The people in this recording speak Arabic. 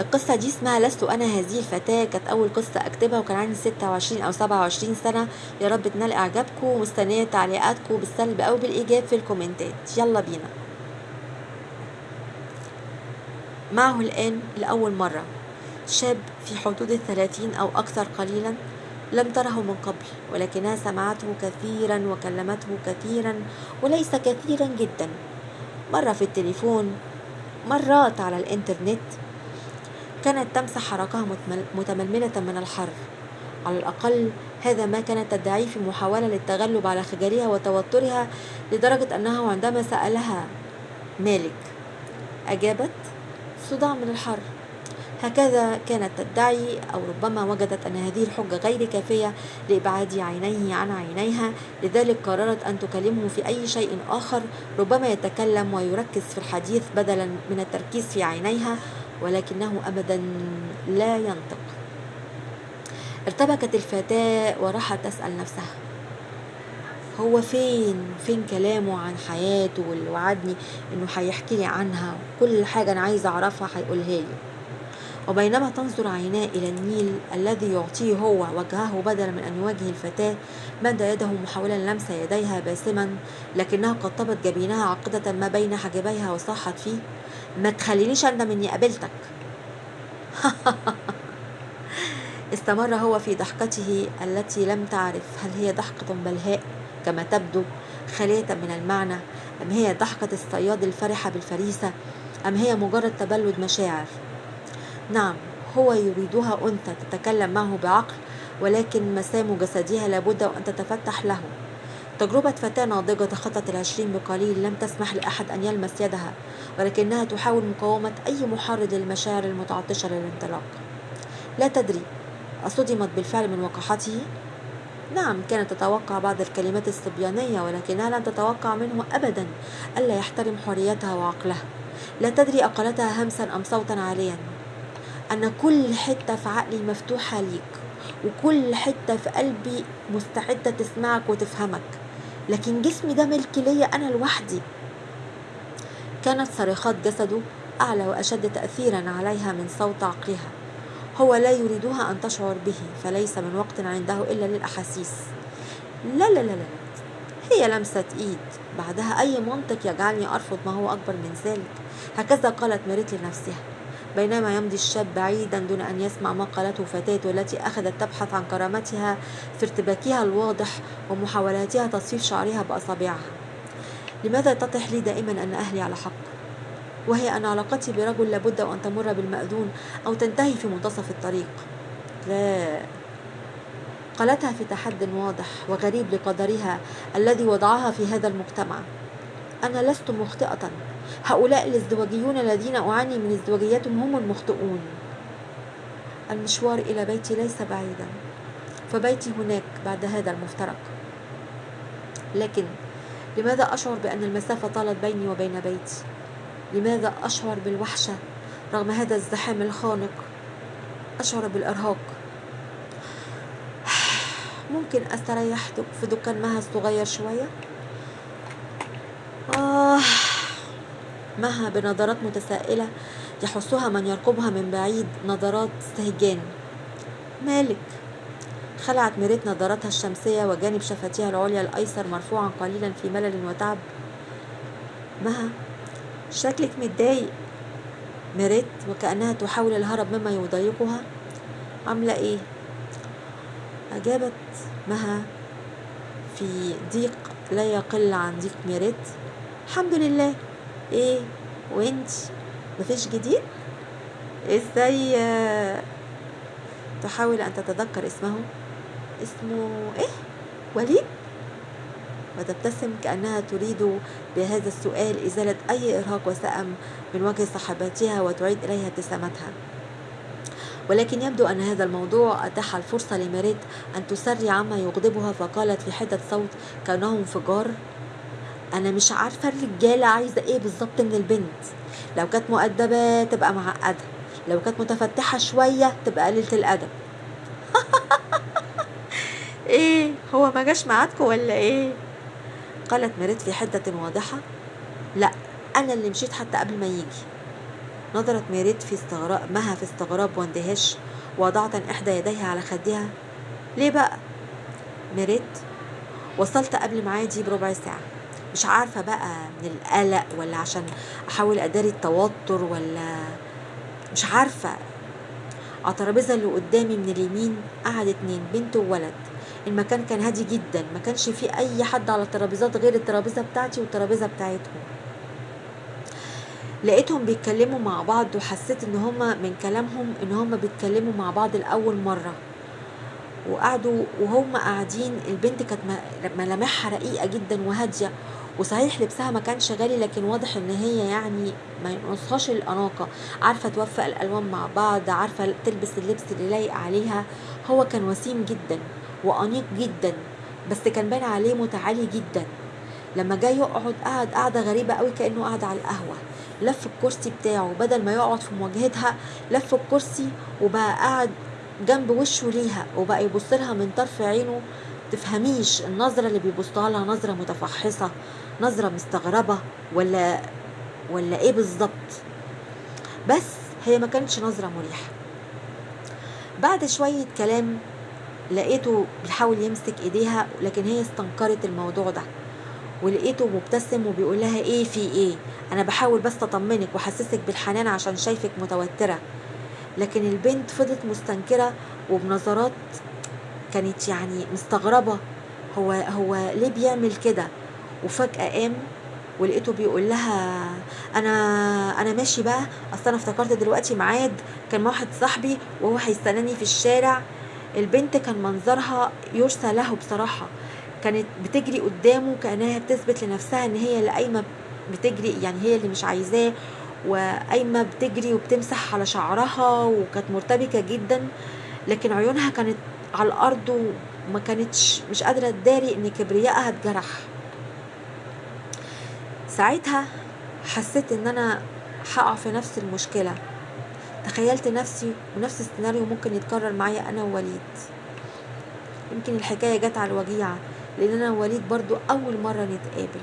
القصة دي اسمها لست أنا هذه الفتاة. كانت أول قصة أكتبها وكان عندي 26 أو 27 سنة. يا رب تنال إعجابكم ومستنية تعليقاتكم بالسلب أو بالإيجاب في الكومنتات. يلا بينا. معه الآن لأول مرة. شاب في حدود الثلاثين أو أكثر قليلا لم تره من قبل ولكنها سمعته كثيرا وكلمته كثيرا وليس كثيرا جدا. مرة في التليفون مرات على الإنترنت. كانت تمسح حركها متململة من الحر على الأقل هذا ما كانت تدعيه في محاولة للتغلب على خجلها وتوترها لدرجة أنه عندما سألها مالك أجابت صداع من الحر هكذا كانت تدعي أو ربما وجدت أن هذه الحجة غير كافية لإبعاد عينيه عن عينيها. لذلك قررت أن تكلمه في أي شيء آخر ربما يتكلم ويركز في الحديث بدلا من التركيز في عينيها. ولكنه أبدا لا ينطق. ارتبكت الفتاة وراحت تسأل نفسها هو فين؟ فين كلامه عن حياته واللي وعدني إنه هيحكي لي عنها؟ كل حاجة أنا عايزة أعرفها هيقولها لي. وبينما تنظر عيناه إلى النيل الذي يعطيه هو وجهه بدلا من أن يواجه الفتاة مد يده محاولا لمس يديها باسما لكنها قطبت جبينها عقدة ما بين حاجبيها وصاحت فيه. ما تخلينيش أندم إني قابلتك. استمر هو في ضحكته التي لم تعرف هل هي ضحكة بلهاء كما تبدو خالية من المعنى. أم هي ضحكة الصياد الفرحة بالفريسة؟ أم هي مجرد تبلد مشاعر؟ نعم هو يريدها أنثى تتكلم معه بعقل ولكن مسام جسدها لابد أن تتفتح له. تجربة فتاة ناضجة تخطت العشرين بقليل لم تسمح لأحد أن يلمس يدها ولكنها تحاول مقاومة أي محرض للمشاعر المتعطشة للانطلاق. لا تدري أصدمت بالفعل من وقحته؟ نعم كانت تتوقع بعض الكلمات الصبيانية ولكنها لم تتوقع منه أبدا ألا يحترم حريتها وعقلها. لا تدري أقلتها همسا أم صوتا عاليا. أنا كل حتة في عقلي مفتوحة ليك وكل حتة في قلبي مستعدة تسمعك وتفهمك. لكن جسمي ده ملك ليا أنا لوحدي. كانت صريخات جسده أعلى وأشد تأثيرا عليها من صوت عقلها. هو لا يريدها أن تشعر به فليس من وقت عنده إلا للأحاسيس. لا لا لا لا هي لمسة إيد. بعدها أي منطق يجعلني أرفض ما هو أكبر من ذلك. هكذا قالت ميريت لنفسها. بينما يمضي الشاب بعيدا دون أن يسمع ما قالته فتاة التي أخذت تبحث عن كرامتها في ارتباكها الواضح ومحاولاتها تصفيف شعرها بأصابعها. لماذا تطح لي دائما أن أهلي على حق؟ وهي أن علاقتي برجل لابد أن تمر بالمأذون أو تنتهي في منتصف الطريق. لا. قالتها في تحد واضح وغريب لقدرها الذي وضعها في هذا المجتمع. أنا لست مخطئة. هؤلاء الازدواجيون الذين أعاني من ازدواجيتهم هم المخطئون. المشوار إلى بيتي ليس بعيدا فبيتي هناك بعد هذا المفترق. لكن لماذا أشعر بأن المسافة طالت بيني وبين بيتي؟ لماذا أشعر بالوحشة رغم هذا الزحام الخانق؟ أشعر بالإرهاق. ممكن أستريح في دكان مها الصغير شوية؟ مها بنظرات متسائلة يحسها من يرقبها من بعيد نظرات استهجان مالك. خلعت ميريت نظرتها الشمسية وجانب شفتيها العليا الأيسر مرفوعا قليلا في ملل وتعب. مها. شكلك متضايق. ميريت وكأنها تحاول الهرب مما يضايقها. عاملة إيه؟ أجابت. مها. في ضيق لا يقل عن ضيق ميريت الحمد لله. إيه وانت مفيش جديد؟ إزاي تحاول أن تتذكر اسمه؟ اسمه إيه؟ وليد؟ وتبتسم كأنها تريد بهذا السؤال إزالة أي إرهاق وسأم من وجه صاحبتها وتعيد إليها ابتسامتها. ولكن يبدو أن هذا الموضوع أتاح الفرصة لميريت أن تسري عما يغضبها فقالت في حدة صوت كأنه انفجار أنا مش عارفة الرجالة عايزة إيه بالظبط من البنت. لو كانت مؤدبة تبقى معقدة. لو كانت متفتحة شوية تبقى قليلة الأدب. إيه؟ هو ما جاش معاكوا ولا إيه؟ قالت ميريت في حدة واضحة. لأ أنا اللي مشيت حتى قبل ما يجي. نظرت ميريت في استغراب مها في استغراب واندهاش. وضعت إحدى يديها على خدها. ليه بقى؟ ميريت وصلت قبل ميعادي بربع ساعة. مش عارفة بقى من القلق ولا عشان أحاول أداري التوتر ولا مش عارفة. على الترابيزة اللي قدامي من اليمين قعد اتنين بنت وولد. المكان كان هادي جدا ما كانش فيه أي حد على الترابيزات غير الترابيزة بتاعتي والترابيزة بتاعتهم. لقيتهم بيتكلموا مع بعض وحسيت إن هما من كلامهم إن هما بيتكلموا مع بعض لأول مرة. وقعدوا وهم قاعدين البنت كانت ملامحها رقيقة جدا وهادية وصحيح لبسها ما كانش غالي لكن واضح إن هي يعني ما ينقصهاش الأناقة. عارفة توفق الألوان مع بعض عارفة تلبس اللبس اللي لايق عليها. هو كان وسيم جدا وأنيق جدا بس كان باين عليه متعالي جدا. لما جاي يقعد قعد قعدة غريبة قوي كأنه قاعد على القهوة. لف الكرسي بتاعه بدل ما يقعد في مواجهتها لف الكرسي وبقى قاعد جنب وشه ليها وبقى يبص لها من طرف عينه. تفهميش النظرة اللي بيبصها لها نظرة متفحصة نظرة مستغربة ولا ولا إيه بالظبط؟ بس هي ما كانتش نظرة مريحة. بعد شوية كلام لقيته بيحاول يمسك إيديها لكن هي استنكرت الموضوع ده. ولقيته مبتسم وبيقول لها إيه في إيه؟ أنا بحاول بس أطمنك وأحسسك بالحنان عشان شايفك متوترة. لكن البنت فضلت مستنكرة وبنظرات كانت يعني مستغربة. هو هو ليه بيعمل كده؟ وفجأة قام ولقيته بيقول لها أنا أنا ماشي بقى أصل أنا افتكرت دلوقتي ميعاد كان مع واحد صاحبي وهو هيستناني في الشارع. البنت كان منظرها يرثى له بصراحة. كانت بتجري قدامه كأنها بتثبت لنفسها إن هي اللي قايمة بتجري يعني هي اللي مش عايزاه وقايمة بتجري وبتمسح على شعرها وكانت مرتبكة جدا لكن عيونها كانت على الأرض وما كانتش مش قادرة تداري إن كبريائها اتجرح. ساعتها حسيت إن أنا هقع في نفس المشكلة. تخيلت نفسي ونفس السيناريو ممكن يتكرر معايا أنا ووليد. يمكن الحكاية جت على الوجيعة لأن أنا ووليد برضو أول مرة نتقابل.